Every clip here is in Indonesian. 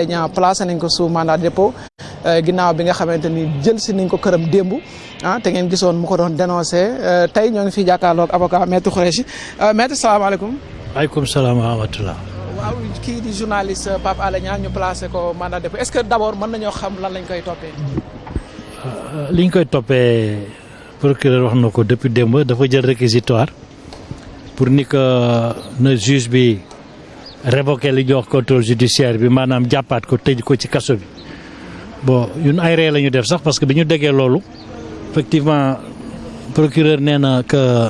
ñaa placé nañ ko sous mandat dépôt ginnaaw bi nga xamante ni jël si nañ ko këram démb ah te ngeen gisoon mu ko doon dénoncé tey ñoo ngi fi jàkkaarloog avocat maître Khoureyssi maître salaamaaleykum. waaleykum salaam wa rahmatulah. waaw kii di journaliste Pape Alé Niang ñu placé ko mandat de dépôt est-ce que d'abord mën nañoo xam lan lañ koy toppee. li ñu koy toppee procureur wax na ko depuis démb dafa jël réquisitoire pour ni que na juge bi. Révoqué li ñuy contrôle judiciaire bi maanaam jàppaat ko tëj ko ci kaso bi. Bon ñun ay ree la ñu def sax parce que bi ñu déggee loolu effectivement procureur nee na que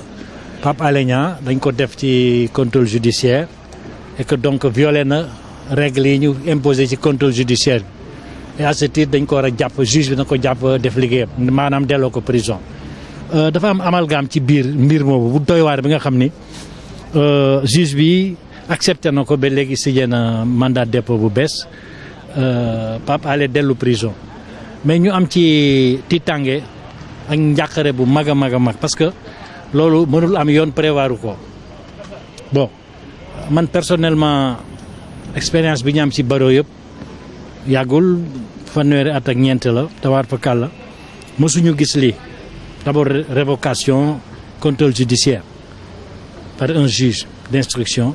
Pape Alé Niang dañ ko def ci contrôle judiciaire et que donc violé na règles yi ñu imposé ci contrôle judiciaire bi. Et à ce titre dañ ko war a jàpp juge bi na ko def liggéeyam maanaam delloo ko prison. Dafa am amalgame ci biir mbir moomu bu doy waar bi nga xam ni juge bi accepté na ko ba léegi signé na mandat dépôt bu bees. Pape Alé dellu prison. Mais ñu am ci tiitange ak njàqare bu mag a mag mag parce que loolu mënul am yoon prévoiru ko. Bon man personnellement expérience bi ñu am ci baro yëpp yàggul fanweeri at ak ñeent la tawaar fa kàlla. Mësuñu gis lii. D'abord révocation contrôle judiciaire par un juge d'instruction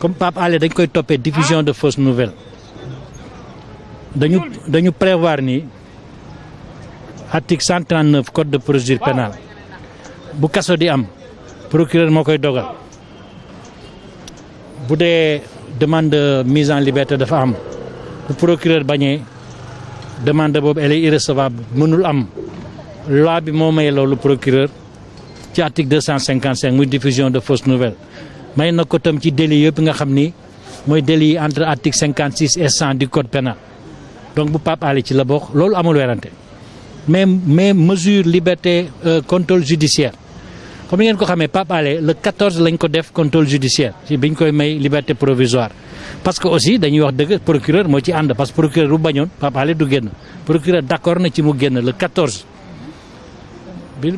comme Pape Alé dañ koy toppee diffusion de fausses nouvelles. Dañu dañu prévoir ni article 139 code de procédure pénale bu kaso di am procureur moo koy dogal. Bu dee demande de mise en liberté dafa am bu procureur bañee demande boobu elle est irrecevable mënul am. Loi bi moo may loolu procureur ci article 255 muy diffusion de fausses nouvelles may na ko tam ci délit yëpp nga xam ni mooy délit yi entre article 56 et 100 du code pénal. Donc bu Pape Alé ci la bokk loolu amul werante. Mais mais mesure liberté contrôle judiciaire. Comme ngeen ko xamee Pape Alé le 14 lañ ko def contrôle judiciaire ci biñ koy may liberté provisoire. Parce que aussi dañuy wax dëgg procureur moo ci ànd parce que procureur bu bañoon Pape Alé du génn. Procureur na ci mu génn le 14 bi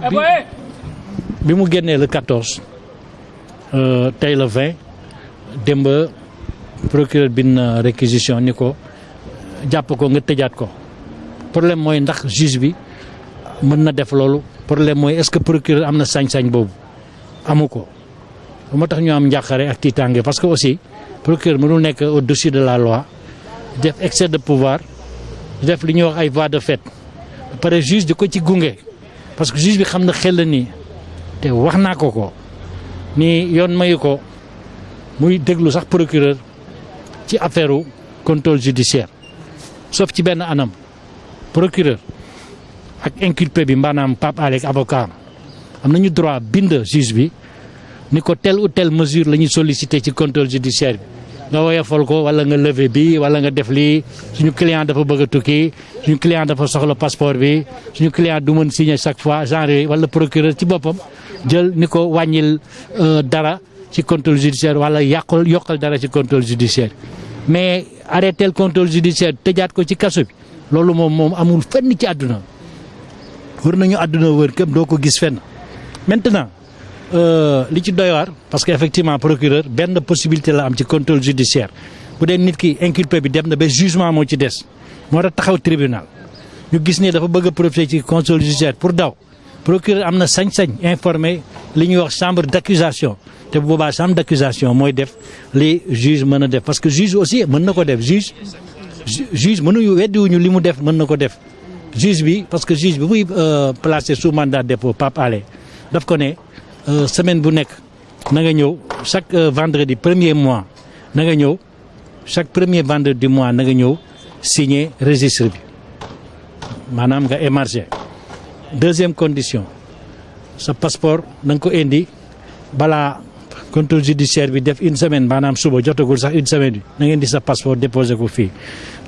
bi mu génnee le 14 tey le 20 démb procureur bin réquisition ni ko jàpp ko nga tëjaat ko. Problème mooy ndax juge bi mën na def loolu. Problème mooy est-ce que procureur am sañ-sañ amu ko. Tax ñu am njàqare ak tiitaange parce que aussi procureur mënul nekk au-dessus de la loi def excès de pouvoir def li ñuy wax ay voies de fait. Juge ko ci gunge parce que juge bi xam na xel la nii. Te ko ko ni yoon mayu ko muy déglu sax procureur ci affaire contrôle judiciaire. Sauf ci benn anam. Procureur ak inculpé bi maanaam Pape Alé ak avocat am. Nañu droit bind juge bi ni ko telle ou telle mesure la ñuy solliciter ci contrôle judiciaire bi. Nga woyofal ko wala nga lever bi wala nga def lii. Suñu client dafa bëgg a tukki. Suñu client dafa soxla passeport bi. Suñu client du mën signer chaque fois genre wala procureur ci jël ni ko wàññil dara ci contrôle judiciaire wala yàqul yokkal dara ci contrôle judiciaire. Mais arrêter le contrôle judiciaire tëjaat ko ci kaso bi loolu moom moom amul fenn ci àdduna. Wër nañu àdduna wër képp doo gis fenn. Maintenant li ci doy waar parce que effectivement procureur benn possibilité la am ci contrôle judiciaire. Bu dee nit ki inculpé bi dem na jugement ci taxaw tribunal. Ñu gis ne dafa bëgg a profiter ci contrôle judiciaire pour daw procureur am na sañ-sañ informé li ñuy wax chambre d'accusation. Te bu boobaa chambre d'accusation mooy def li juge mën def. Parce que juge aussi mën na ko def. Juge juge mënuñu weddiwuñu li mu def mën na ko def. Juge bi parce que juge bi muy placé sous mandat dépôt Pape Alé daf ko ne semaine bu nekk na nga ñëw chaque vendredi premier mois na nga ñëw chaque premier vendredi du mois na nga ñëw signer registre bi. Maanaam nga émarger deuxième condition sa passeport na nga ko indi. Balaa contrôle judiciaire bi def une semaine maanaam suba jotagul sax une semaine di sa passeport déposé ko fii.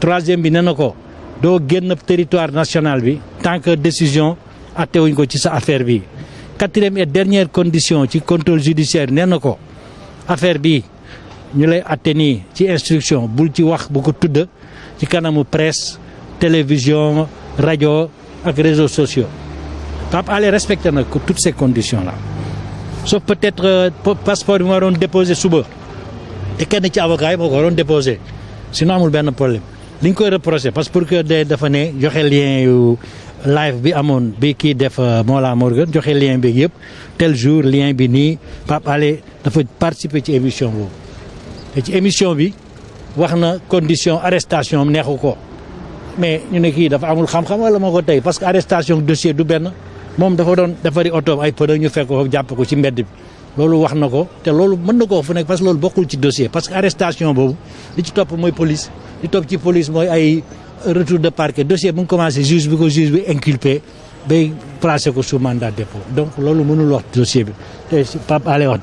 Troisième bi nee na ko doo génn territoire national bi tant que décision attewuñ ko ci sa affaire bi. Quatrième et dernière condition ci contrôle judiciaire nee na affaire bi ñu lay atte ci instruction bul ci wax bu ko tudd ci kanamu presse télévision rajo ak réseaux sociaux Pape Alé respecté na toutes ces conditions là sauf peut-être passeport bi ma waroon déposé suba. Te kenn ci avocat yi moo ko waroon déposé sinon amul benn problème. Li ñu koy reproché parce que pour que de dafa ne joxe lien yu live bi amoon bi kii def Mollah Morgun joxe lien bi yëpp tel jour lien bi nii Pape Alé dafa participer ci émission boobu. Te ci émission bi wax condition arrestation am neexu mais ñu ne kii dafa amul xam-xam wala moo ko parce que arrestation dossier du benn moom dafa doon defari oto ay pneu ñu fekk ko jàpp ko ci mbedd bi. Loolu wax na ko te loolu mën na ko fu nekk parce que loolu bokkul ci dossier. Parce que arrestation boobu li ci topp mooy police li topp ci police mooy ay retour de parquet. Dossier bu nga commencé juge bi ko juge bi inculpé bay placé ko sous mandat dépôt. Donc loolu mënul wax dossier bi. Te Pape wax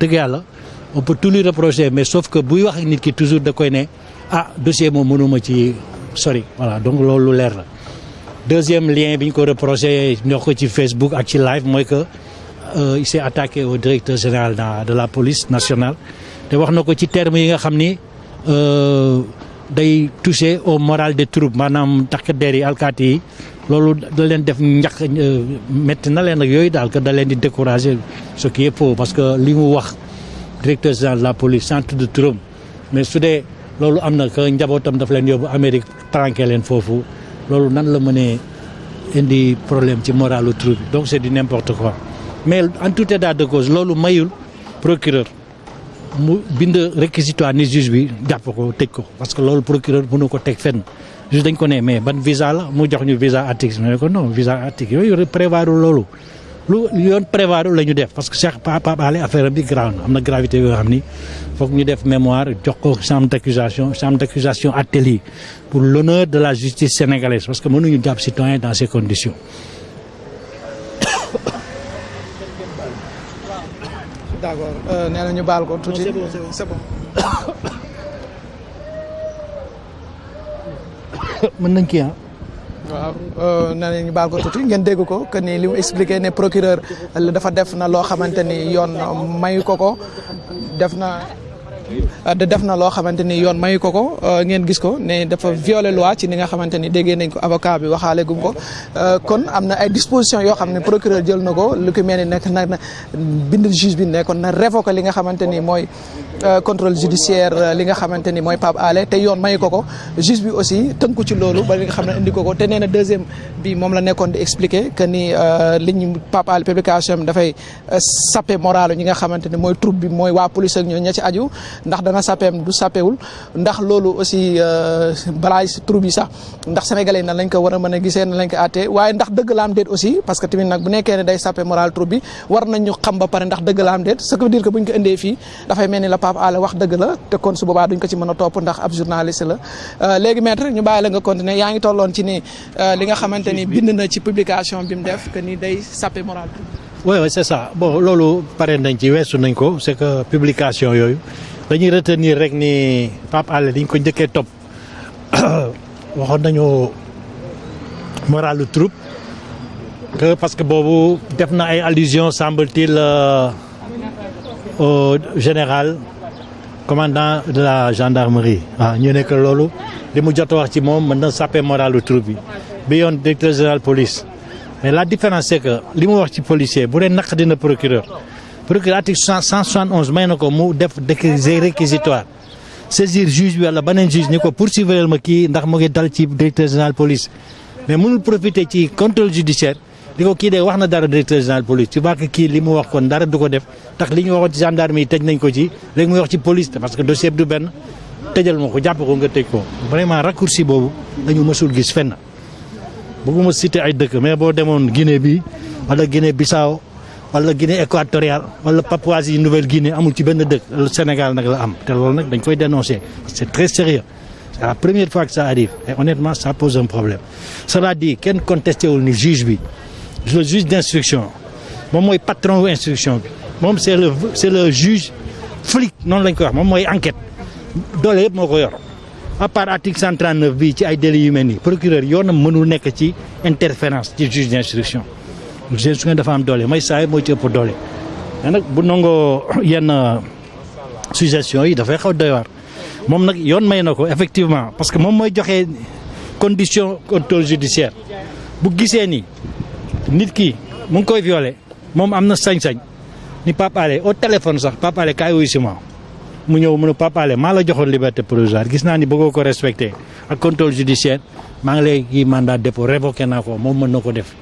on peut tout lui reprocher mais sauf que buy wax nit ki toujours da koy ne ah dossier moom mënuma ci sori. Voilà donc loolu la deuxième lien bi ñu ko reproché ñoo ko Facebook ak ci live mooy que il s'est attaqué au directeur général de la police nationale. Te wax na ko ci termes yi nga xam ni day toucher au moral des troupes maanaam takk der yi alkaati yi. Loolu da leen def njaq métti na leen ak yooyu daal que da leen di décourager ce qui est faux parce que li mu wax directeur général de la police centre de turam. Mais su dee loolu am na que njabootam daf leen yóbbu Amérique tranqué leen foofu loolu nan la mënee indi problème ci moralu troupe donc c'est du n'importe quoi. Mais en tout état de cause loolu mayul procureur. Mu bind réquisitoire ni juge bi jàpp ko tëj ko. Parce que loolu procureur mënu ko teg fenn. Juge dañ ko ne mais ban visa la? Mu jox ñu visa article ne ko non visa article yooyu prévoir loolu lu yoon prévoir la ñu def parce que Cheikh Pape Alé affaire bi grave na am na gravité yoo xam ni foog ñu def mémoire jox ko chambre d'accusation chambre d'accusation attelée pour l'honneur de la justice sénégalaise parce que mënuñu jàpp citoyen dans ces conditions. D'accord. Nee na ñu baal ko tuuti. C'est bon mën nañ kii ah waaw nee na ñu baal ko tuuti ngeen dégg ko que ni li mu expliqué ne procureur dafa def na loo xamante ni yoon mayu ko ko def na def na loo xamante ni yoon mayu ko ko ngeen gis ko ne dafa violer loi ci ni nga xamante ni déggee nañ ko avocat bi waxaale gum ko. Kon am na ay dispositions yoo xam ne procureur jël na ko lu ko mel ni nekk na bind juge bi ne kon na révoquer li nga xamante ni mooy contrôle judiciaire li nga xamante ni Pape Alé te yoon mayu ko ko. Juge bi aussi tënku ci loolu ba li nga xam indi ko ko te nee deuxième bi moom la nekkoon di expliquer que ni li ñu Pape Alé publication bi dafay sappe moralu ñi nga xamante ni mooy troupe bi mooy waa police ak ñoo ña ci aju. Ndax dana sappeem du sappewul ndax loolu aussi balaa si troupe yi sax ndax sénégalais nan lañ ko war a mën a gisee nan lañ ko àttee. Waaye ndax dëgg la am déet aussi parce que tamit nag bu nekkee ne day sappe moral troupe bi war nañu xam ba pare ndax dëgg la am déet. Ce qui veut dire que buñ ko indee fii dafay mel ni la Pape Alé wax dëgg la te kon su boobaa duñ ko ci mën a topp ndax ab journaliste la. Léegi maître ñu bàyyi la nga continuer. Yaa ngi ci ni li nga xamante bind na ci publication bi mu def que ni day sappe moral. Oui oui c'est ça. Bon loolu pare nañ ci weesu nañ ko c'est que publication yooyu dañuy retenir rek ni Pape Alé dañ ko njëkkee topp. Waxoon nañu moralu troupe que parce que boobu def na ay allusions semble-t-il au général commandant de la gendarmerie. Waaw ñu nekk loolu li mu jot a wax ci moom mën na sàppe moralu directeur général police. Mais la différence c'est que li mu wax ci policier bu dee naq dina procureur. Procureur article 171 may na ko mu def réquisitoire. Saisir juge bi wala juge ni ko poursuivre ma kii ndax mu ngi directeur général police. Mais mënul profiter ci contrôle judiciaire di ko kii de wax dara directeur général police. Tu vois que kii li mu wax kon dara du ko def. Tax li ñu waxoon ci gendarme yi tëj nañ ko ci léegi muy wax ci police parce que dossier bi du benn. Tëjal ma ko jàpp ko nga tëj ko. Vraiment raccourci boobu dañu mësul gis fenn. Bëgguma citer ay dëkk mais boo demoon Guinée bi wala Guinée Bissau wala Guinée équatoriale wala Papouasie Nouvelle Guinée amul ci benn dëkk. Sénégal la am. Dañ koy dénoncer. C'est très sérieux. C'est la première fois que ça arrive. Et honnêtement ça pose un problème. Cela dit contesté juge le juge d'instruction. Moom mooy patron instruction bi. Moom c'est le c'est le juge flic noonu lañ koy wax moom mooy enquête. Doole yëpp moo ko yor. À part article 139 bii ci ay délits yu mel nii procureur yoonam mënul nekk ci interférence ci juge d'instruction. Juge d'instruction dafa am doole may saa moo ci ëpp doole. Mais nag bu nangoo yenn suggestions yi dafay xaw doy waar. Moom nag yoon may na ko effectivement parce que moom mooy joxe condition contrôle judiciaire. Bu gisee nit ki mu ngi koy violé moom am na sañ-sañ. Ni Pape Alé au téléphone sax Pape Alé kaay wuy si ma. Mu ñëw mu ne Pape maa la joxoon liberté provisoire. Gis naa ni bëggoo ko respecté. Ak contrôle judiciaire maa ngi lay kii mandat dépôt révoqué naa ko moom mën na ko def.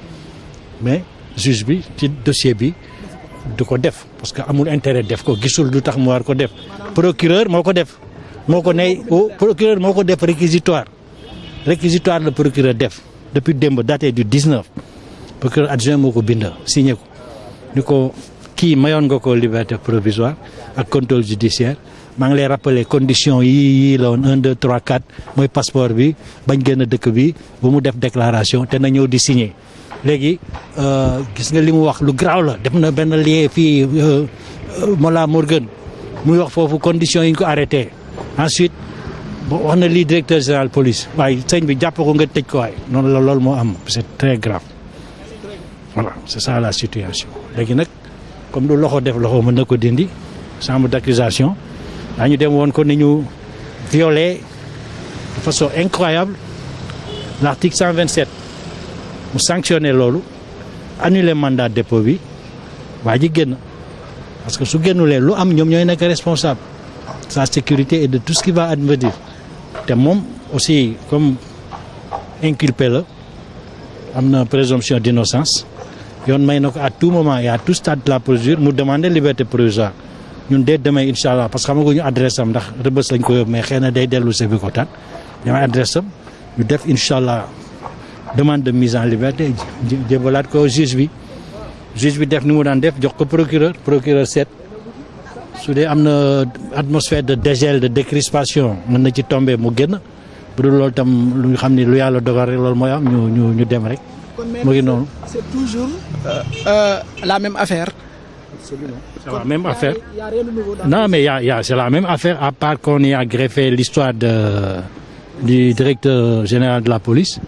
Mais juge bi ci dossier bi du ko def. Parce que amul intérêt def ko gisul du tax mu war ko def. Procureur moo ko def. Moo ko ne procureur moo ko def réquisitoire. Réquisitoire le procureur def depuis démb daté du 19 procureur adjoint moo ko bind signé ko. Ni ko kii mayoon nga ko liberté provisoire ak contrôle judiciaire. Maa ngi lay rappeler conditions yi yii la woon 1 2 3 4 mooy passeport bi bañ génn dëkk bi bu mu def déclaration te na ñëw di signé léegi gis nga li mu wax lu garaaw la def na benn lien fii Mola Morgan muy wax foofu conditions yi ko arrêté. Ensuite wax na lii directeur général police waaye sëñ bi jàpp ko nga tëj ko waay noonu la loolu moo am c'est très grave voilà c'est ça la situation. Comme lu loxo def loxo mën na ko violé de façon incroyable l'article 127 mu sanctionné loolu annulé mandat dépôt parce que su génnulee lu am ñoom ñooy nekk responsable. Sa sécurité et de tout ce qui va advenir. Te aussi comme inculpé la am na présomption d'innocence yoon may na ko à tout moment et à tout stade de la procédure mu demander liberté provisoire ñun dès demain incha allah parce que xamaguñu adresse am ndax rëbës lañ ko yóbbu mais xëy na day dellu si bi ko taan damay adresse am ñu def incha demande de mise en liberté jébalaat ko juge bi. Juge bi def ni mu daan def jox ko procureur procureur seet. Su dee am atmosphère de dégel de décrispation mën na ci tomber mu génn. Bu dul loolu tam lu xam ni lu yàlla dogal rek loolu mooy am ñu ñu ñu dem rek mu ngi noonu. c'est toujours euh, euh, la même affaire. C'est la même affaire. Non, mais y a, y a, c'est la même affaire, à part qu'on y a greffé l'histoire de, du directeur général de la police.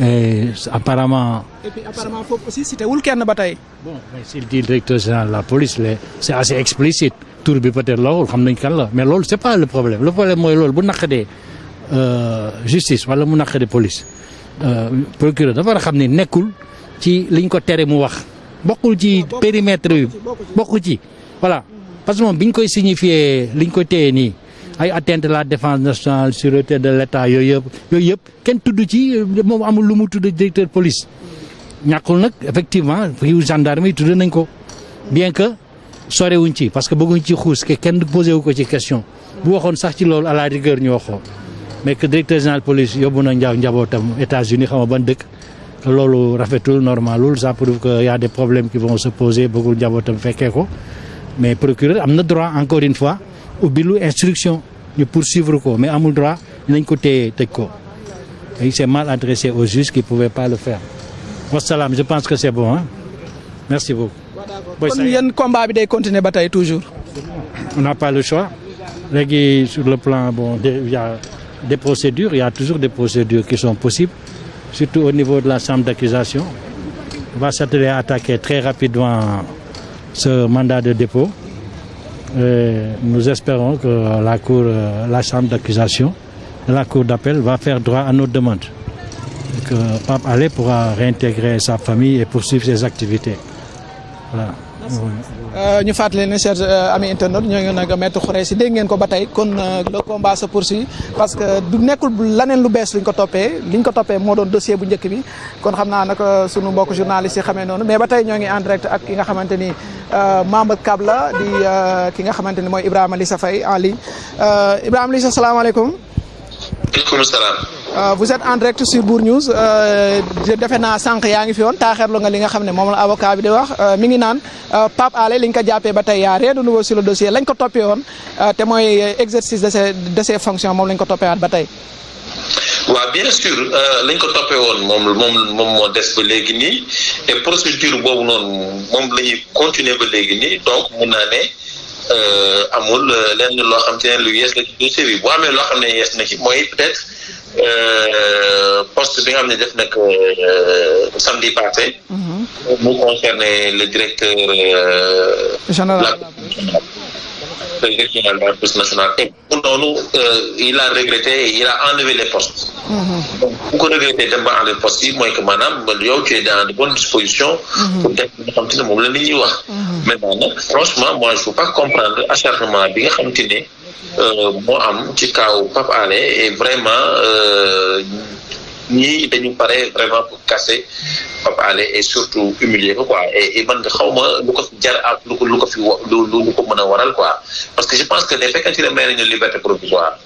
Et apparemment. Et puis apparemment foofu aussi c'était wul kenn ba tey. Bon, mais s'il dit directeur général de la police, c'est assez explicite. Tour bi peut-être la mais loolu c'est pas le problème le problème bu naqadee euh, justice wala mu naqadee police procureur dafa war a xam ne nekkul ci liñ ko tere mu wax. bokkul ci périmètre bi bokku ci voilà. Parce que moom biñ koy signifier liñ ko téye nii ay atteinte la défense nationale sûreté de l'État yooyu yëpp yooyu yëpp kenn tudd ci moom amul lu mu tudd directeur police. Ñàkkul nag effectivement fii gendarme yi tudd nañ ko. Bien que sorewuñ ci parce que bëgguñ ci xuus que kenn posé wu ko ci question. Bu waxoon sax ci loolu à la rigueur ñu waxoo mais que directeur général police yóbbu na njaw njabootam États-Unis xam nga ban dëkk. Que loolu rafetul normalul ça prouve que y a des problèmes qui vont se poser bëggul njabootam fekkee ko. Mais procureur am na droit encore une fois ubbi lu instruction ñu poursuivre ko. Mais amul droit nañ ko téye tëj ko. Il s'est mal adressé au juge qui pouvait pas le faire. Wasalaam je pense que c'est bon hein. Merci beaucoup. Kon yéen combat bi day continuer ba tey toujours? on n'a pas le choix. Léegi sur le plan bon de- il y a des procédures il y a toujours des procédures qui sont possibles surtout au niveau de la chambre d'accusation. On va s'atteler à attaquer très rapidement ce mandat de dépôt. Et nous espérons que la cour euh, la chambre d'accusation la cour d'appel va faire droit à nos demandes que Pape Alé pourra réintégrer sa famille et poursuivre ses activités. Voilà ñu fàttali ne chers euh, amis internautes ñoo ngi nag maître Khoureyssi dégg ngeen ko kon euh, le combat se poursuit parce que du nekkul laneen lu bees luñ ko toppee liñ ko toppee doon dossier bu bi kon xam naa nag mbokk journalistes yi xamee mais ba ñoo ngi en direct ak ki nga xamante ni euh, membre CAB la di euh, ki nga xamante ni Ibrahima Lissa Faye en ligne Euh, Ibrahima Lissa salaamaaleykum. maaleykum salaam. Euh, vous êtes en direct sur Bour News. Euh, defe naa sànq yaa ngi fi woon. Taaxeerlu nga la avocat euh, rien de nouveau sur le dossier. Lañ ko exercice de ses fonctions moom lañ ko toppee bien sûr lañ ko toppee woon des ba léegi nii. Et procédure boobu continuer donc mun naa ne amul lenn loo xam te ne lu yees la ci dossier bi amee loo xam ne yees na ci mooy peut-être poste bi nga xam ne def nag samedi passé. mu concerné le directeur. général Et nous, euh, il a regretté, il a enlevé les postes. Mhm. Donc, pourquoi regretter les postes Moi, que madame, tu es dans de bonnes dispositions mhm. pour être dans le problème. Mhm. Maintenant, franchement, moi, je ne peux pas comprendre acharnement à bien continuer. Moi, je suis au Pape Alain et vraiment. Euh, ñii dañu pare vraiment pour casser Pape Alé et surtout humilier ko quoi. Et man nga xaw ma lu ko fi jar ak lu ko lu ko fi lu lu ko mën a waral quoi. Parce que je pense que ne fekkente ne may nañu liberté provisoire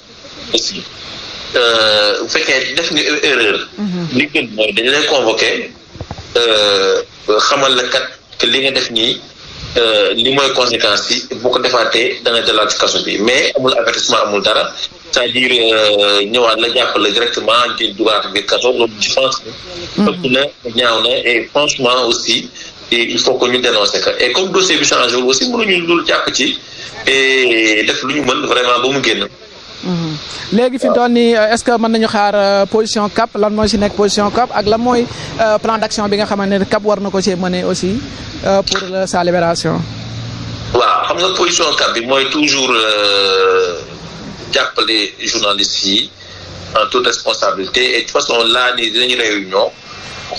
aussi. Bu fekkee def nga erreur. Li gën mooy dañu lay convoqué xamal la kat que li nga def nii li mooy conséquence yi bu ko defaatee danga nga dalaat ci kaso bi. Mais amul avertissement amul dara. C'est-à-dire ñëwaat la jàppale directement di dugaat biir kaso. Loolu je pense que ëpp na ñaaw na et franchement aussi il faut que ñu dénoncer que et comme dossier bi changé wul aussi mënuñu dul jàpp ci et def lu ñu mën vraiment ba mu génn. Léegi fi mu toll nii est-ce que mën nañu xaar position CAP? Lan mooy si nekk position CAP ak lan mooy plan d'action bi nga xamante ne CAP war na ko ci mener aussi pour sa libération? waaw xam nga position CAP bi mooy toujours jàppale journalistes yi en toute responsabilité et de toute façon là nii dinañu réunion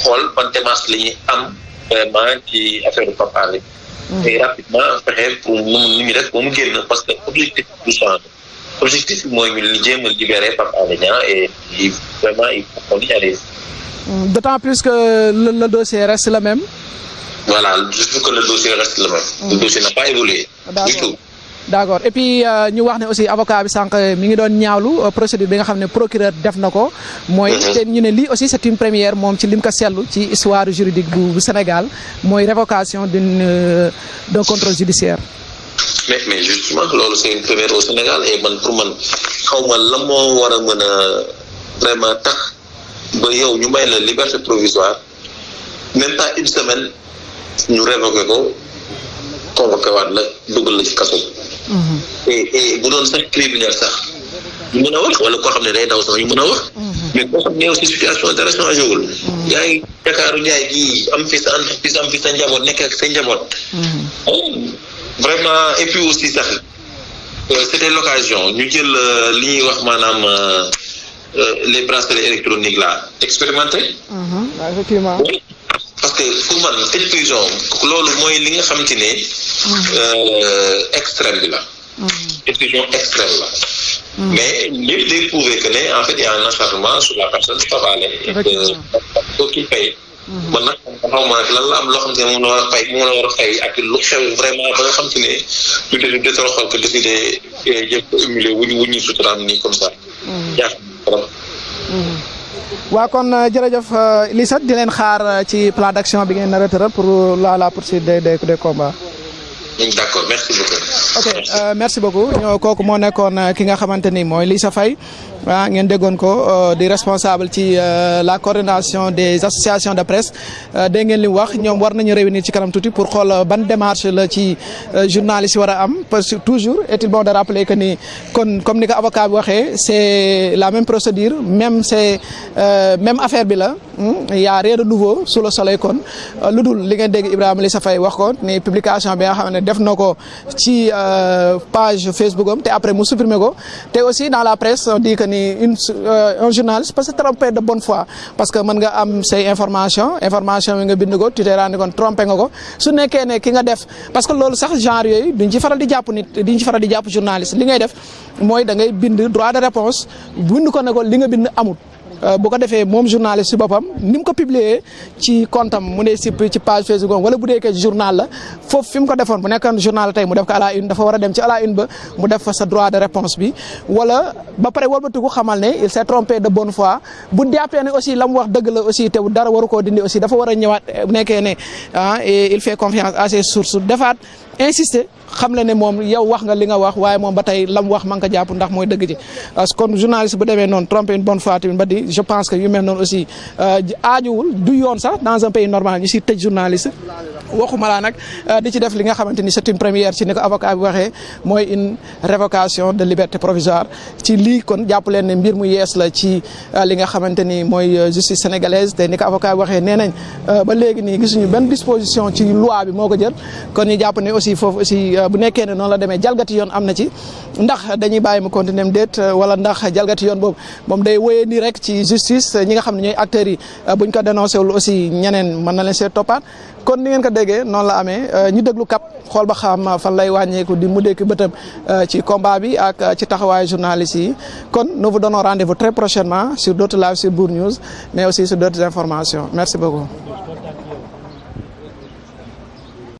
xool ban démarche la ñuy am vraiment ci affaire Pape Alé. et rapidement fexe pour mu nu ñu def ba mu génn parce que objectif du. Objectif bi mooy ñu jéem a libérer Pape Alé Niang et vraiment il faut qu'on y arrive. d'autant plus que le, le dossier reste le même. voilà juste que le dossier reste le même. le dossier n'a pas évolué. du tout. d'accord et puis ñu wax ne aussi avocat bi sànq mi ngi doon ñaawlu procédure bi nga xam ne procureur def na ko. mooy te ñu ne lii aussi c'est une première moom ci lim ko seetlu ci histoire juridique bu bu Sénégal mooy révocation d'une d'un contrôle judiciaire. Mais mais justement loolu c'est une première au Sénégal et man pour man xaw ma la moo war a mën a vraiment tax ba yow ñu may la liberté provisoire même pas une semaine ñu révoqué ko convoqué waat la dugal la ci kaso et et bu doon sax criminel sax ñu mën a wax wala koo xam ne day daw sax ñu mën a wax. Mais koo xam ne aussi situation dara changé wul yaa ngi Dakaaru Njaay gii am fi sa am fi sa njaboot nekk ak sa njaboot. Vraiment et puis aussi sax c'était l'occasion ñu jël li ñuy wax maanaam les bracelets électroniques là expérimenté. effectivement. parce que pour man tëj prison loolu mooy li nga xamante ne. extrême bi la. décision extrême la. mais lépp day prouver que en fait il y a un acharnement sur la personne Pape Alé. effectivement qui paye. Man nag xaw ma nag lan la am loo xam te ne moom la war a fay moom la war a fay ak lu xew vraiment ba nga xam te ne dee de trop xool que décidé jëm ko humilier wuñu wuñu suturaam nii comme ça. jaaxal trop. waa kon jërëjëf Lissa di leen xaar ci plan d'action bi ngeen nar a tëral pour la la poursuite des des des combats. d'accord merci beaucoup. ok merci beaucoup ñoo kooku moo nekkoon ki nga xamante ni mooy Lissa Faye ah ngeen déggoon ko di responsable ci la coordination des associations de presse. Dégg ngeen li mu wax ñoom war nañu réunir ci kanam tuuti pour xool ban démarche la ci journaliste yi parce que toujours est-il bon de rappeler que ni comme ni ko avocat c'est la même procédure même c'est même affaire bi la il y a rien de nouveau sous le soleil kon. Lu dul li ngeen dégg Ibrahima Lissa Faye wax ko ni publication bi nga xam ne def ko ci page Facebook am te après mu supprimer ko. Aussi dans la presse on dit que ni une un journaliste peut se tromper de bonne foi. Parce que mën nga am say information information yi nga bind ko tu t'es rendu compte trompé nga ko. Su nekkee ne ki nga def parce que loolu sax genre yooyu duñ ci faral di jàpp nit duñ ci faral di jàpp journaliste. Li ngay def mooy da ngay bind droit de réponse bind ko ne ko li nga bind amut bu ko defee moom journaliste si boppam ni mu ko publier ci compte am mu ci page Facebook wala bu dee journal la foofu fi mu ko defoon bu journal tey mu def ko à une dafa war a dem ci à la une ba mu def fa sa droit de réponse bi. Wala ba pare xamal il s'est trompé de bonne foi bu jàppee ne aussi la wax dëgg la aussi te dara waru koo dindi aussi dafa war a ñëwaat nekkee ne ah il fait confiance à ses sources defaat insister xam le ne moom yow wax nga li nga wax waaye moom ba tey lam wax man ko jàpp ndax mooy dëgg ji. Kon journaliste bu demee noonu tromper une bonne fois tamit je pense que yu mel noonu aussi aajuwul du yoon sax dans un pays normal ñu si tëj journaliste. Waxuma laa nag di ci def li nga xamante ni c'est une première ci ni avocat bi waxee mooy une révocation de liberté provisoire. Ci lii kon jàpp leen ne mbir mu yees la ci li nga xamante ni mooy justice sénégalaise. Te ni ko avocat bi waxee nee nañ ba léegi nii gisuñu benn disposition ci loi bi moo ko jël. Kon ñu jàpp ne aussi foofu aussi bu nekkee ne la demee. Jalgati yoon am na ci. Ndax dañuy bàyyi mu continuer déet wala ndax jalgati yoon boobu moom day wéyee nii rek ci justice ñi nga xam ne ñooy acteurs yi buñ ko dénoncé wul aussi ñeneen mën na leen kon ni ngeen ko déggee la amee. Ñu déglu kap xool ba xam fan lay wàññeeku di mu dekk bëtam ci combat bi ak ci taxawaayu journalistes yi. Kon nous vous donnons rendez-vous très prochainement sur d'autres lives sur Bour News mais aussi sur d'autres informations. Merci beaucoup